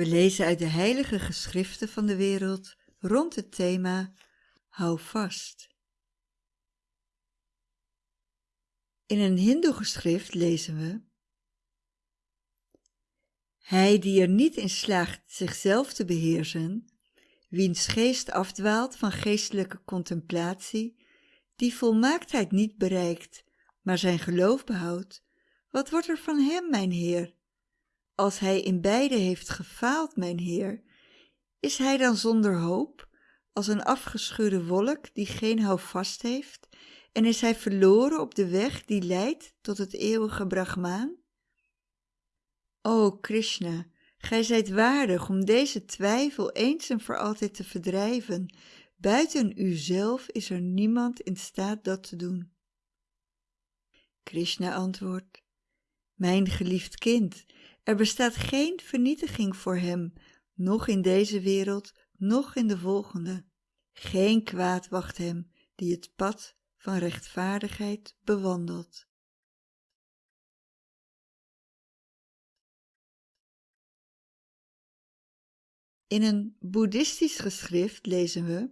We lezen uit de heilige geschriften van de wereld rond het thema Hou vast. In een hindoe-geschrift lezen we Hij die er niet in slaagt zichzelf te beheersen, wiens geest afdwaalt van geestelijke contemplatie, die volmaaktheid niet bereikt, maar zijn geloof behoudt, wat wordt er van hem, mijn Heer? Als hij in beide heeft gefaald, mijn Heer, is hij dan zonder hoop, als een afgescheurde wolk die geen houvast heeft, en is hij verloren op de weg die leidt tot het eeuwige Brahmaan? O Krishna, gij zijt waardig om deze twijfel eens en voor altijd te verdrijven. Buiten uzelf is er niemand in staat dat te doen. Krishna antwoordt, Mijn geliefd kind, er bestaat geen vernietiging voor hem, noch in deze wereld, noch in de volgende. Geen kwaad wacht hem die het pad van rechtvaardigheid bewandelt. In een boeddhistisch geschrift lezen we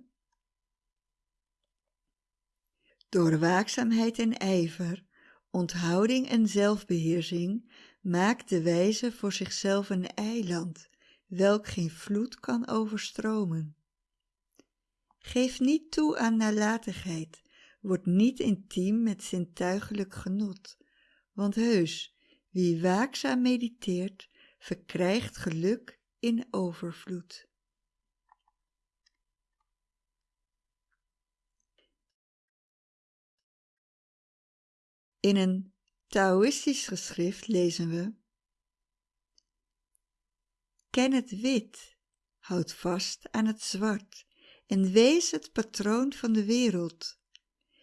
Door waakzaamheid en ijver, onthouding en zelfbeheersing maakt de wijze voor zichzelf een eiland, welk geen vloed kan overstromen. Geef niet toe aan nalatigheid, word niet intiem met zintuigelijk genot, want heus, wie waakzaam mediteert, verkrijgt geluk in overvloed. In een Taoïstisch geschrift lezen we Ken het wit, houd vast aan het zwart en wees het patroon van de wereld.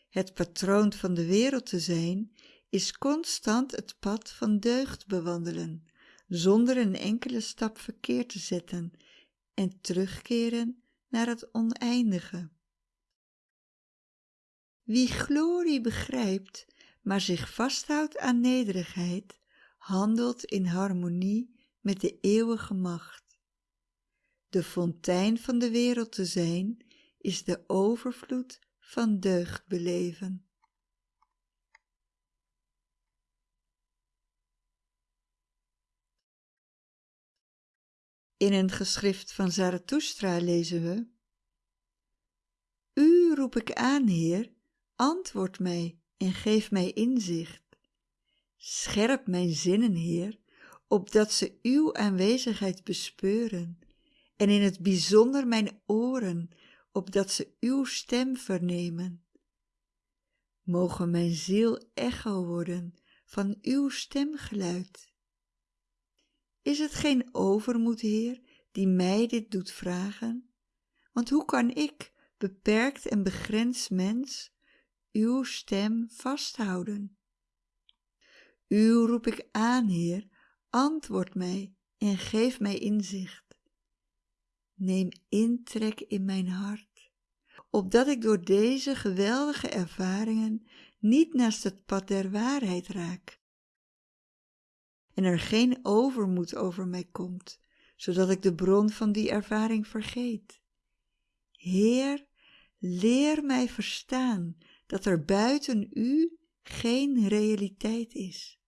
Het patroon van de wereld te zijn is constant het pad van deugd bewandelen, zonder een enkele stap verkeerd te zetten en terugkeren naar het oneindige. Wie glorie begrijpt, maar zich vasthoudt aan nederigheid, handelt in harmonie met de eeuwige macht. De fontein van de wereld te zijn, is de overvloed van deugd beleven. In een geschrift van Zarathustra lezen we U roep ik aan, Heer, antwoord mij en geef mij inzicht. Scherp mijn zinnen, Heer, opdat ze uw aanwezigheid bespeuren, en in het bijzonder mijn oren, opdat ze uw stem vernemen. Mogen mijn ziel echo worden van uw stemgeluid. Is het geen overmoed, Heer, die mij dit doet vragen? Want hoe kan ik, beperkt en begrensd mens, uw stem vasthouden? U roep ik aan, Heer, antwoord mij en geef mij inzicht. Neem intrek in mijn hart, opdat ik door deze geweldige ervaringen niet naast het pad der waarheid raak. En er geen overmoed over mij komt, zodat ik de bron van die ervaring vergeet. Heer, leer mij verstaan dat er buiten u geen realiteit is.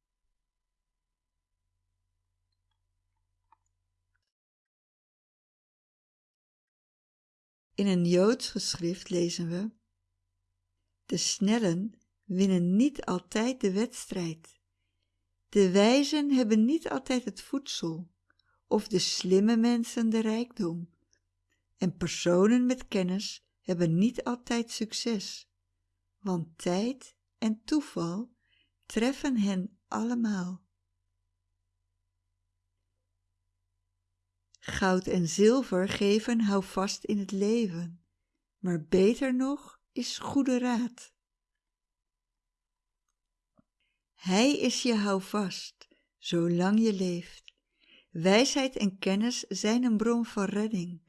In een Joods geschrift lezen we: De snellen winnen niet altijd de wedstrijd. De wijzen hebben niet altijd het voedsel, of de slimme mensen de rijkdom. En personen met kennis hebben niet altijd succes, want tijd en toeval treffen hen allemaal. Goud en zilver geven houvast in het leven, maar beter nog is goede raad. Hij is je houvast, zolang je leeft. Wijsheid en kennis zijn een bron van redding.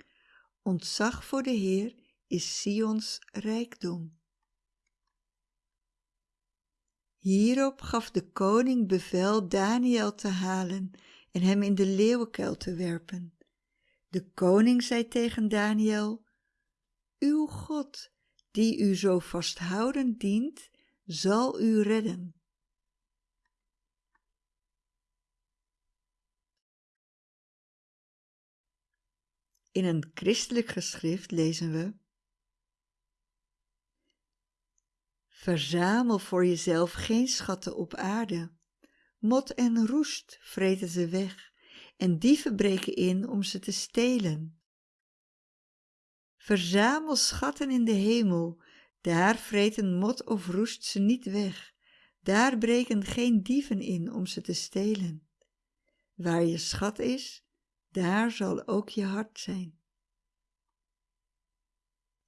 Ontzag voor de Heer is Sions rijkdom. Hierop gaf de koning bevel Daniel te halen en hem in de leeuwenkuil te werpen. De koning zei tegen Daniel, Uw God, die u zo vasthoudend dient, zal u redden. In een christelijk geschrift lezen we Verzamel voor jezelf geen schatten op aarde. Mot en roest vreten ze weg en dieven breken in om ze te stelen. Verzamel schatten in de hemel, daar vreten mot of roest ze niet weg, daar breken geen dieven in om ze te stelen. Waar je schat is, daar zal ook je hart zijn.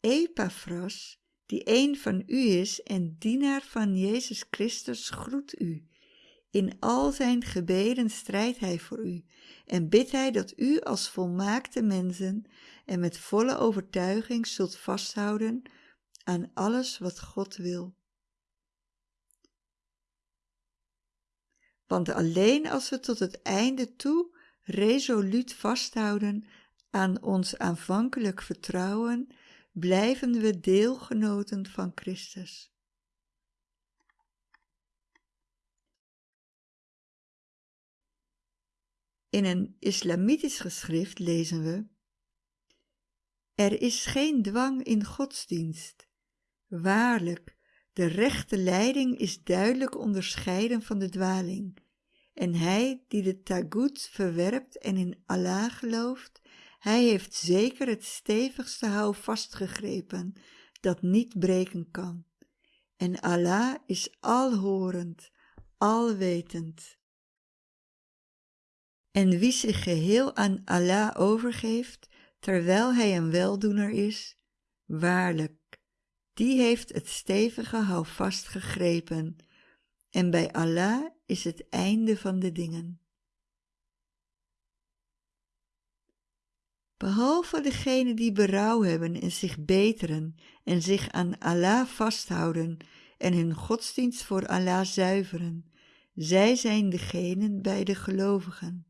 Epaphras, die een van u is en dienaar van Jezus Christus, groet u. In al zijn gebeden strijdt hij voor u en bidt hij dat u als volmaakte mensen en met volle overtuiging zult vasthouden aan alles wat God wil. Want alleen als we tot het einde toe resoluut vasthouden aan ons aanvankelijk vertrouwen, blijven we deelgenoten van Christus. In een islamitisch geschrift lezen we Er is geen dwang in godsdienst. Waarlijk, de rechte leiding is duidelijk onderscheiden van de dwaling. En hij die de tagut verwerpt en in Allah gelooft, hij heeft zeker het stevigste hou vastgegrepen dat niet breken kan. En Allah is alhorend, alwetend. En wie zich geheel aan Allah overgeeft, terwijl hij een weldoener is, waarlijk, die heeft het stevige houvast gegrepen, en bij Allah is het einde van de dingen. Behalve degenen die berouw hebben en zich beteren en zich aan Allah vasthouden en hun godsdienst voor Allah zuiveren, zij zijn degenen bij de gelovigen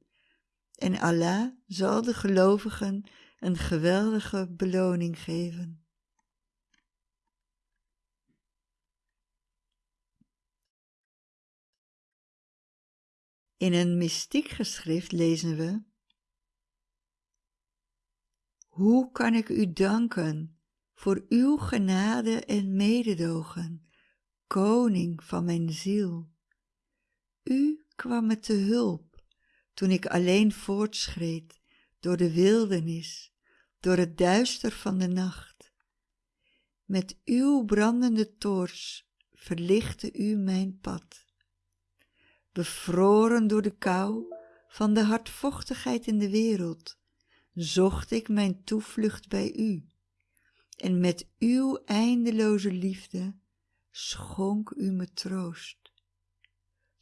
en Allah zal de gelovigen een geweldige beloning geven. In een mystiek geschrift lezen we Hoe kan ik u danken voor uw genade en mededogen, koning van mijn ziel? U kwam me te hulp toen ik alleen voortschreed door de wildernis, door het duister van de nacht. Met uw brandende toorts verlichtte u mijn pad. Bevroren door de kou van de hardvochtigheid in de wereld, zocht ik mijn toevlucht bij u. En met uw eindeloze liefde schonk u me troost.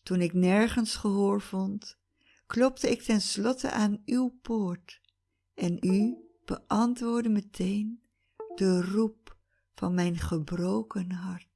Toen ik nergens gehoor vond, klopte ik ten slotte aan uw poort en u beantwoordde meteen de roep van mijn gebroken hart.